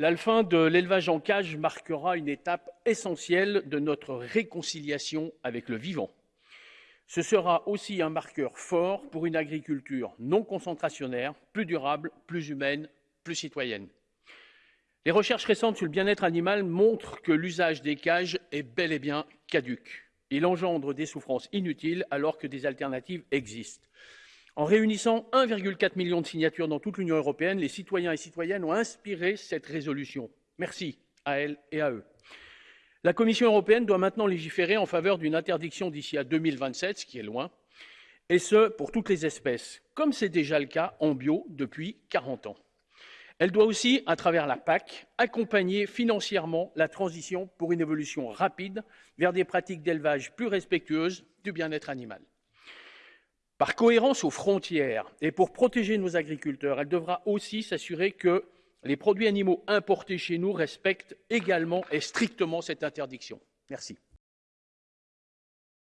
La fin de l'élevage en cage marquera une étape essentielle de notre réconciliation avec le vivant. Ce sera aussi un marqueur fort pour une agriculture non concentrationnaire, plus durable, plus humaine, plus citoyenne. Les recherches récentes sur le bien-être animal montrent que l'usage des cages est bel et bien caduque. Il engendre des souffrances inutiles alors que des alternatives existent. En réunissant 1,4 million de signatures dans toute l'Union européenne, les citoyens et citoyennes ont inspiré cette résolution. Merci à elles et à eux. La Commission européenne doit maintenant légiférer en faveur d'une interdiction d'ici à 2027, ce qui est loin, et ce pour toutes les espèces, comme c'est déjà le cas en bio depuis 40 ans. Elle doit aussi, à travers la PAC, accompagner financièrement la transition pour une évolution rapide vers des pratiques d'élevage plus respectueuses du bien-être animal. Par cohérence aux frontières et pour protéger nos agriculteurs, elle devra aussi s'assurer que les produits animaux importés chez nous respectent également et strictement cette interdiction. Merci.